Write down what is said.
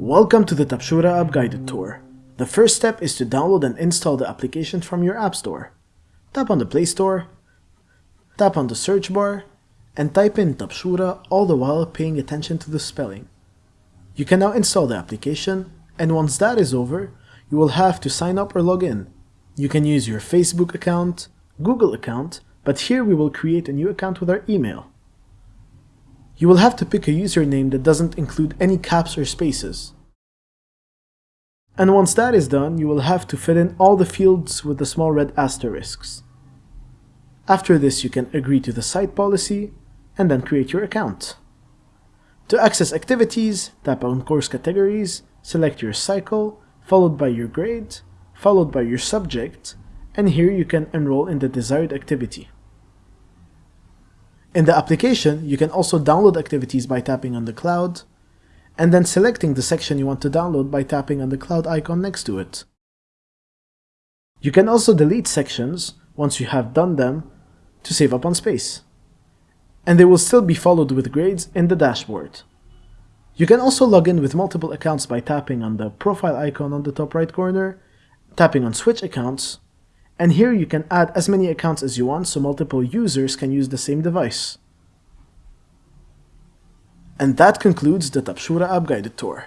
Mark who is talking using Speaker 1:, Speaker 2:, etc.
Speaker 1: Welcome to the Tabshoura app guided tour. The first step is to download and install the application from your app store. Tap on the Play Store, tap on the search bar, and type in Tabshoura all the while paying attention to the spelling. You can now install the application, and once that is over, you will have to sign up or log in. You can use your Facebook account, Google account, but here we will create a new account with our email. You will have to pick a username that doesn't include any caps or spaces. And once that is done, you will have to fill in all the fields with the small red asterisks. After this, you can agree to the site policy and then create your account. To access activities, tap on course categories, select your cycle, followed by your grade, followed by your subject, and here you can enroll in the desired activity. In the application, you can also download activities by tapping on the cloud, and then selecting the section you want to download by tapping on the cloud icon next to it. You can also delete sections once you have done them to save up on space. And they will still be followed with grades in the dashboard. You can also log in with multiple accounts by tapping on the profile icon on the top right corner, tapping on switch accounts, and here you can add as many accounts as you want so multiple users can use the same device. And that concludes the Tabshoura app guided tour.